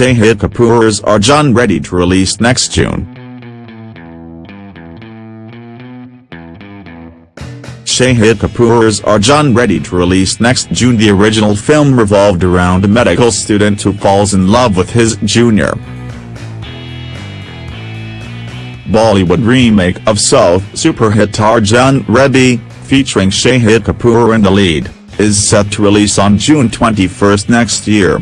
Shahid Kapoor's Arjun Reddy to release next June. Shahid Kapoor's Arjun Reddy to release next June The original film revolved around a medical student who falls in love with his junior. Bollywood remake of South superhit Arjun Reddy, featuring Shahid Kapoor in the lead, is set to release on June 21 next year.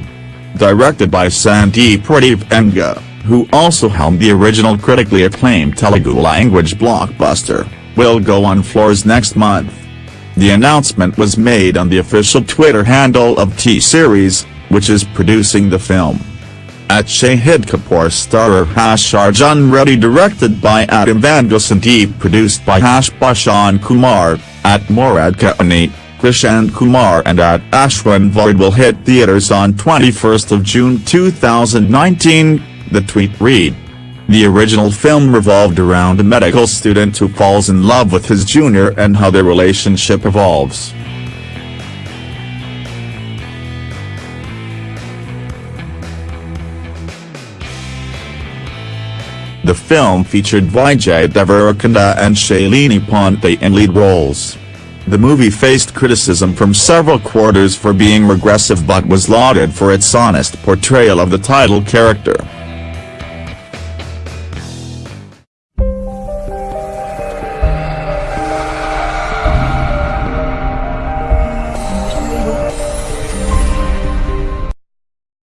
Directed by Sandeep Reddy Vanga, who also helmed the original critically acclaimed Telugu-language blockbuster, will go on floors next month. The announcement was made on the official Twitter handle of T-Series, which is producing the film. At Shahid Kapoor starrer Hash Arjun Reddy directed by Adam Sandeep produced by Hash Bhushan Kumar, at Murad Khetani, Krishan Kumar and at Ashwin Varde will hit theaters on 21 June 2019, the tweet read. The original film revolved around a medical student who falls in love with his junior and how their relationship evolves. The film featured Vijay Deverakonda and Shalini Pandey in lead roles. The movie faced criticism from several quarters for being regressive but was lauded for its honest portrayal of the title character.